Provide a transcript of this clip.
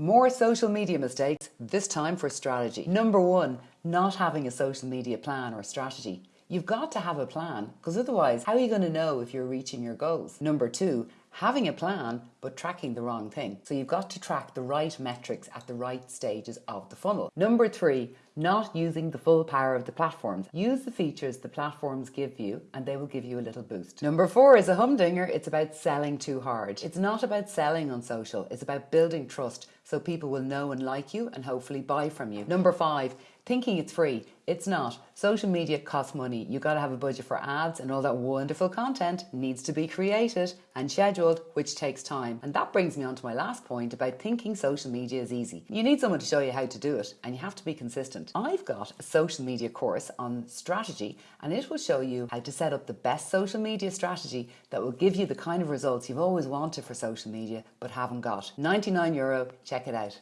More social media mistakes, this time for strategy. Number one, not having a social media plan or strategy. You've got to have a plan because otherwise, how are you going to know if you're reaching your goals? Number two, having a plan but tracking the wrong thing. So you've got to track the right metrics at the right stages of the funnel. Number three, not using the full power of the platforms. Use the features the platforms give you and they will give you a little boost. Number four is a humdinger. It's about selling too hard. It's not about selling on social. It's about building trust so people will know and like you and hopefully buy from you. Number five, thinking it's free. It's not. Social media costs money. You got to have a budget for ads and all that wonderful content needs to be created and scheduled, which takes time. And that brings me on to my last point about thinking social media is easy. You need someone to show you how to do it and you have to be consistent. I've got a social media course on strategy and it will show you how to set up the best social media strategy that will give you the kind of results you've always wanted for social media but haven't got. 99 euro, check it out.